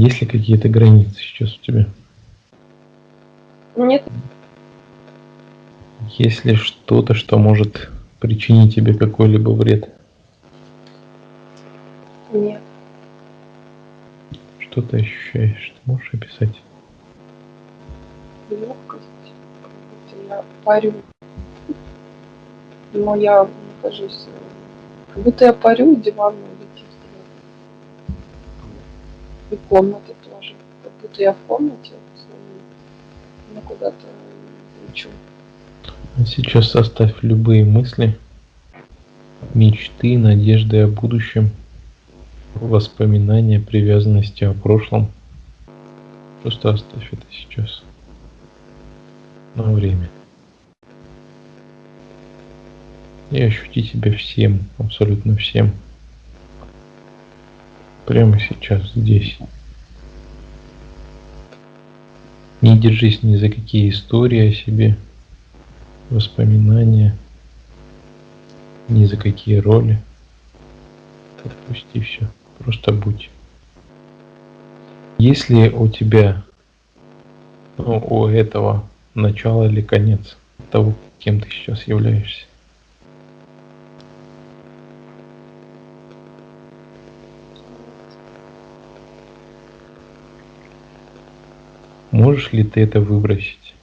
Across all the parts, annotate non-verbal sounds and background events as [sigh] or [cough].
Есть ли какие-то границы сейчас у тебя? Нет. Есть ли что-то, что может причинить тебе какой-либо вред? Нет. Что ты ощущаешь? Ты можешь описать? Легкость. Я парю. Но я нахожусь... Как будто я парю, диван летит И комната тоже. Как будто я в комнате но куда-то лечу. А сейчас оставь любые мысли, мечты, надежды о будущем, воспоминания, привязанности о прошлом. Просто оставь это сейчас на время. И ощути себя всем, абсолютно всем. Прямо сейчас, здесь. Не держись ни за какие истории о себе, воспоминания, ни за какие роли. Отпусти все, просто будь. Если у тебя, ну, у этого начало или конец того, кем ты сейчас являешься? Можешь ли ты это выбросить?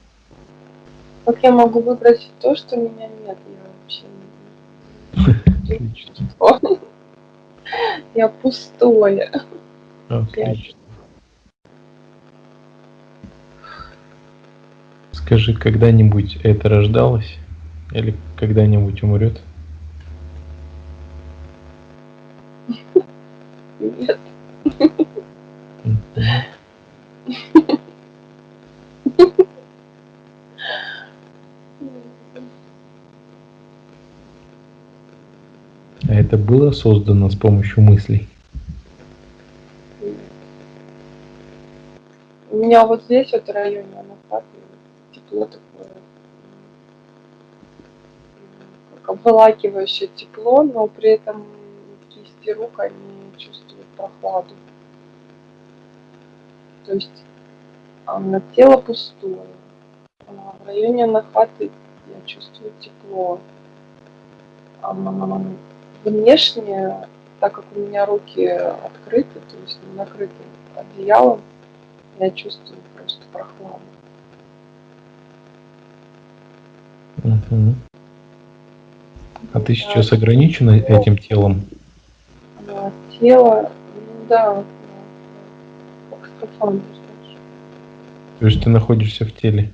Как я могу выбросить то, что меня нет? Я вообще не Я пустое. Отлично. Скажи, когда-нибудь это рождалось? Или когда-нибудь умрет? Нет. Это было создано с помощью мыслей? У меня вот здесь, вот в районе Анапаты, тепло такое, как обволакивающее тепло, но при этом кисти рук, они чувствуют прохладу. То есть а, тело пустое. А в районе Анахаты я чувствую тепло. А, внешне, так как у меня руки открыты, то есть не накрыты одеялом, я чувствую просто прохладу. Угу. А ты сейчас ограничена этим телом? Да, тело, ну да, как скафандр, знаешь. То есть ты находишься в теле?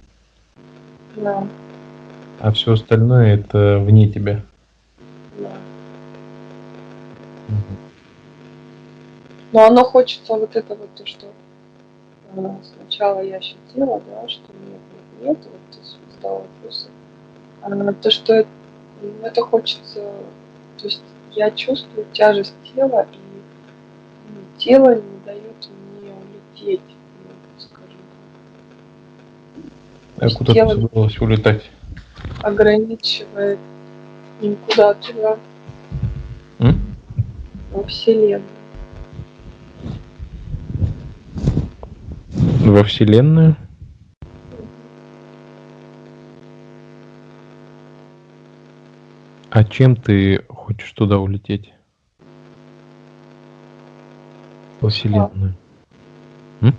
Да. А все остальное это вне тебя? Да. Но оно хочется вот это вот то, что э, сначала я ощутила, да, что нет, нет, нет, вот ты задала вопросы. А то, что ну, это хочется, то есть я чувствую тяжесть тела, и ну, тело не дает мне улететь, скажем так. А куда тело ты улетать? Ограничивает никуда туда. М? Во Вселенную. Во Вселенную? А чем ты хочешь туда улететь? Во Вселенную. М?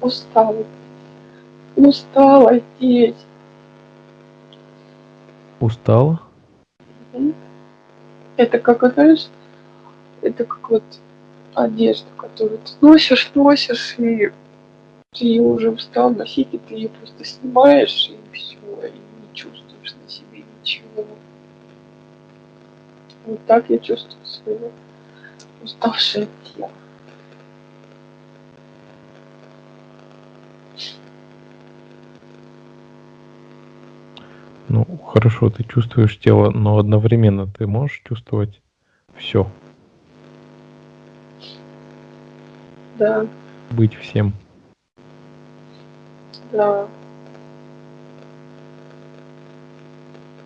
Устала. Устала здесь. Устала? Это как, знаешь, это как вот одежда, которую ты носишь, носишь, и ты ее уже устал носить, и ты ее просто снимаешь, и все, и не чувствуешь на себе ничего. Вот так я чувствую свое уставшее тело. Ну, хорошо, ты чувствуешь тело, но одновременно ты можешь чувствовать все. Да. Быть всем. Да.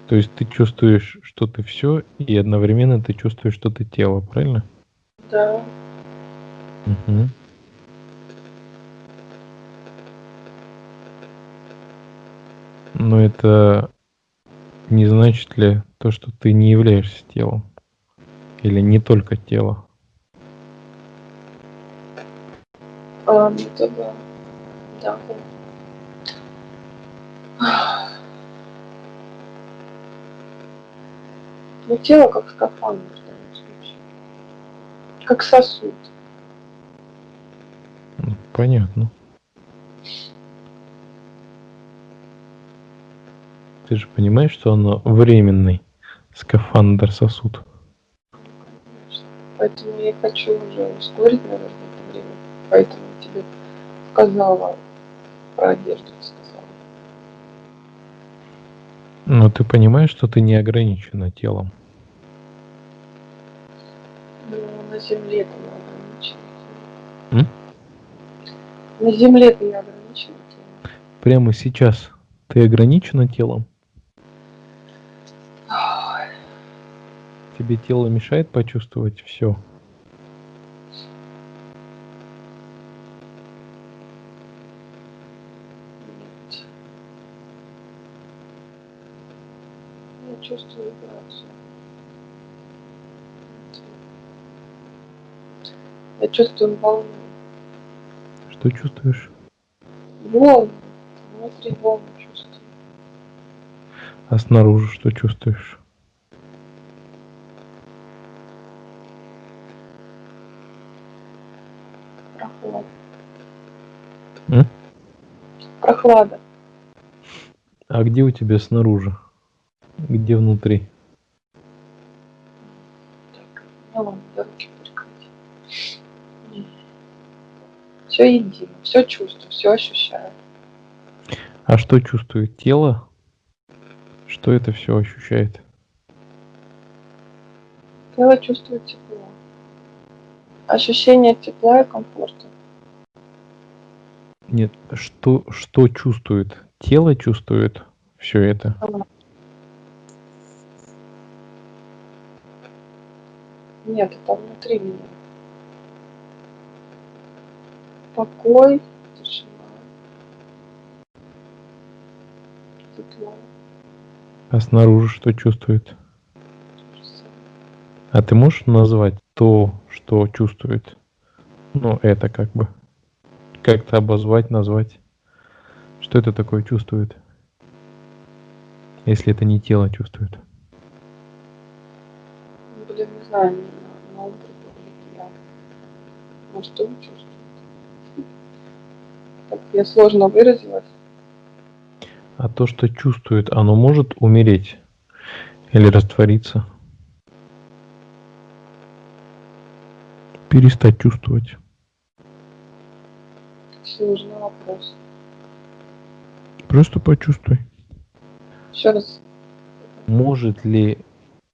То есть ты чувствуешь, что ты все, и одновременно ты чувствуешь, что ты тело, правильно? Да. Угу. Но это не значит ли то, что ты не являешься телом? Или не только тело? А, ну, тогда, да. Ну, тело как скафандр в данном случае. Как сосуд. Ну, Понятно. Ты же понимаешь, что оно временный скафандр сосуд. Конечно. Поэтому я хочу уже ускорить, наверное, это время. Поэтому я тебе сказала про одежду. Но ты понимаешь, что ты не ограничена телом. Ну, на земле ты не ограничена. М? На земле ты не ограничена. телом. Прямо сейчас ты ограничена телом. Ой, Тебе тело мешает почувствовать все. Я чувствую волну. Что чувствуешь? Волну. Внутри волну чувствую. А снаружи что чувствуешь? Прохлада. М? Прохлада. А где у тебя снаружи? Где внутри? Так, мне ладно, я руки прикрыть. Все едино, все чувствую, все ощущаю. А что чувствует тело? Что это все ощущает? Тело чувствует тепло. Ощущение тепла и комфорта. Нет, что, что чувствует? Тело чувствует все это. Нет, это внутри меня. Покой, тишина, тепло. А снаружи что чувствует? А ты можешь назвать то, что чувствует? Ну, это как бы. Как-то обозвать, назвать. Что это такое чувствует? Если это не тело чувствует. Блин, не знаю, на, ум приходит я. Что он чувствует? Так я сложно выразилась. А то, что чувствует, оно может умереть или раствориться? Перестать чувствовать. Сложный вопрос. Просто почувствуй. Еще раз. Может ли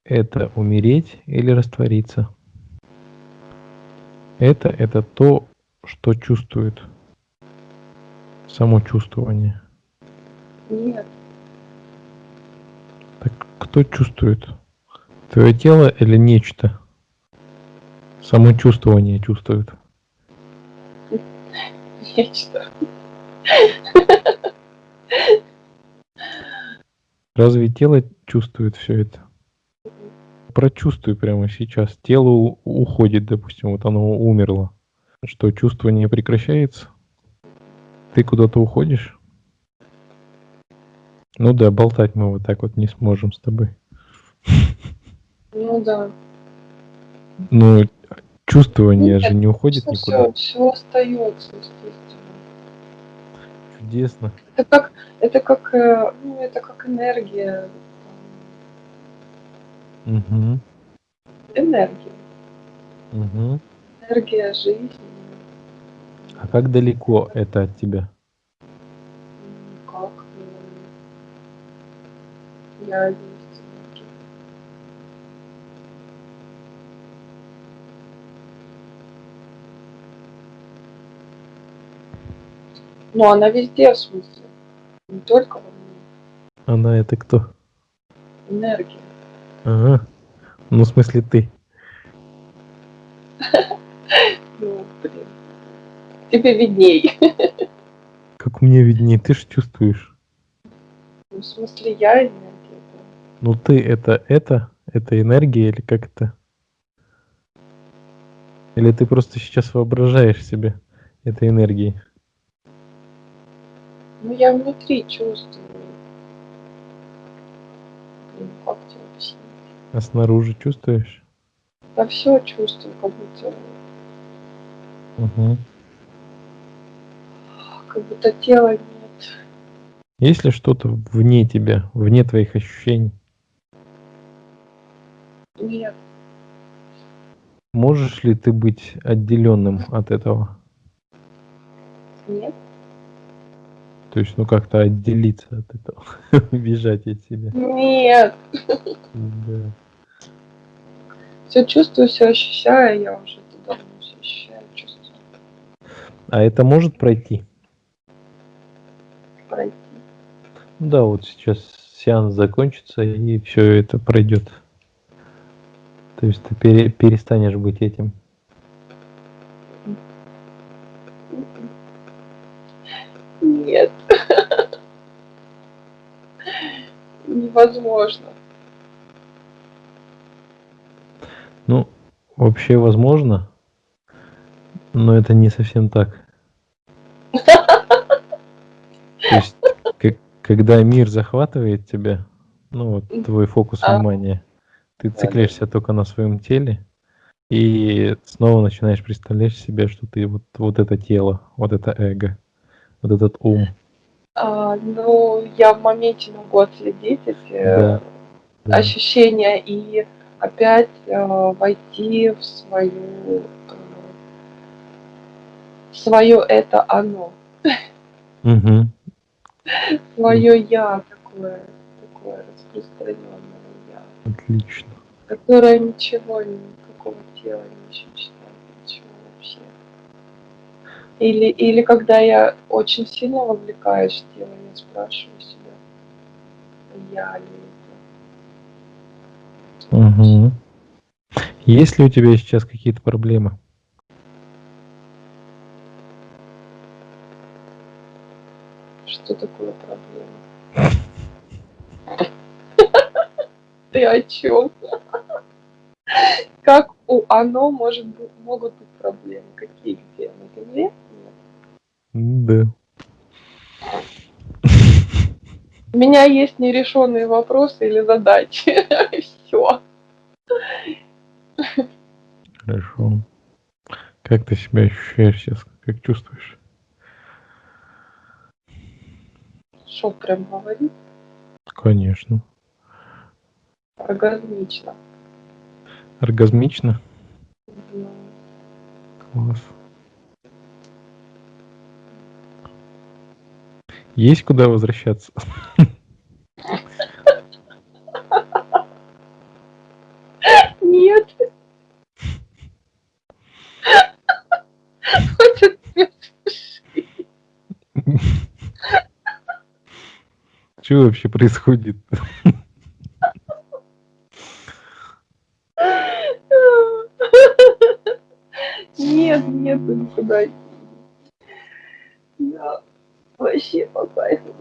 это умереть или раствориться? Это это то, что чувствует. Само чувствование. Нет, Так кто чувствует? Твое тело или нечто? Само чувствование чувствует. нечто. Разве тело чувствует все это? Прочувствуй прямо сейчас. Тело уходит, допустим, вот оно умерло. Что, чувствование прекращается? Ты куда-то уходишь? Ну да, болтать мы вот так вот не сможем с тобой. Ну да. Ну, чувствование Нет, же не уходит Все, никуда. все, все остается, естественно. Чудесно. Это как, это как, э, ну, это как энергия. Угу, Энергия. угу. Энергия жизни. А как далеко это от тебя? Как? Я есть энергия. Ну, она везде, в смысле. Не только во мне. Она это кто? Энергия. Ага. Ну, в смысле ты. Ну, блин. Тебе видней. [laughs] Как мне виднее, ты же чувствуешь. Ну, в смысле, я энергия. Ну ты это это? Это энергия или как это? Или ты просто сейчас воображаешь себе этой энергией? Ну, я внутри чувствую. Блин, как тебе объяснить? А снаружи чувствуешь? Да все чувствую, как будто, Угу. Как будто тела нет. Есть ли что-то вне тебя, вне твоих ощущений? Нет, Можешь ли ты быть отделенным от этого? нет. То есть, ну как-то отделиться от этого, [laughs] бежать от себя. Нет. Да. Все чувствую, все ощущаю, я уже это давно все ощущаю, чувствую. А это может? Пройти. Ну Да, вот сейчас сеанс закончится и все это пройдет. То есть ты пере- перестанешь быть этим. Нет. Невозможно. Ну, вообще возможно, но это не совсем так. То есть, как- когда мир захватывает тебя, ну вот твой фокус А. внимания, ты циклишься только на своем теле и снова начинаешь представлять себе, что ты вот, вот это тело, вот это эго, вот этот ум. А, ну, я в моменте могу отследить эти Да, да. ощущения и опять э, войти в свою э, свое это оно, Мгм. Свое я такое, такое распространенное я, Отлично. которое ничего, никакого тела не ощущает, ничего вообще. Или, или когда я очень сильно вовлекаюсь в тело, я спрашиваю себя, я ли это. Мгм. Есть ли у тебя сейчас какие-то проблемы? Что такое проблема? [laughs] Ты о чем? Как у оно может быть, могут быть проблемы? Какие где? На земле? Да. У меня есть нерешенные вопросы или задачи. [laughs] Все. Хорошо. Как ты себя ощущаешь сейчас? Как чувствуешь? Что прям говорить? Конечно. Оргазмично. Оргазмично? Ну, Класс. Есть куда возвращаться? [laughs] Нет. Что вообще происходит? Нет, нет, никуда. Да, вообще по кайфу.